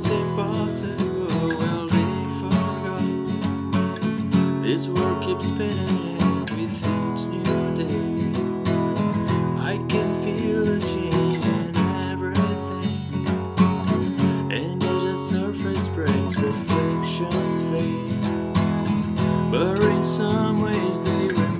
what's impossible? Well, they forgot. This world keeps spinning with each new day. I can feel a change in everything, and as the surface breaks, reflections fade. But in some ways, they remain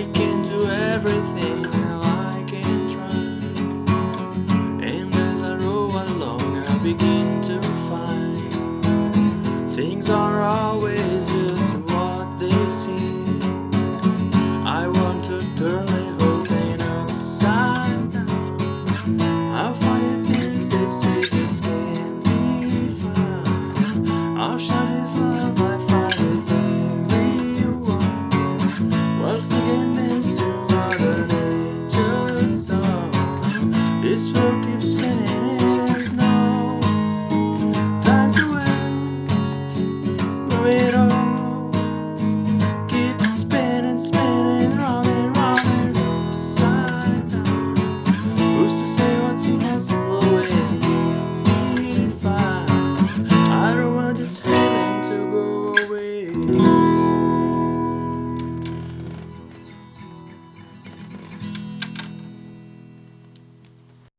I can do everything now I can try. And as I roll along I begin to find Things are always just what they seem. I want to turn the whole thing upside down. I'll find things they say just can't be found I'll shout his love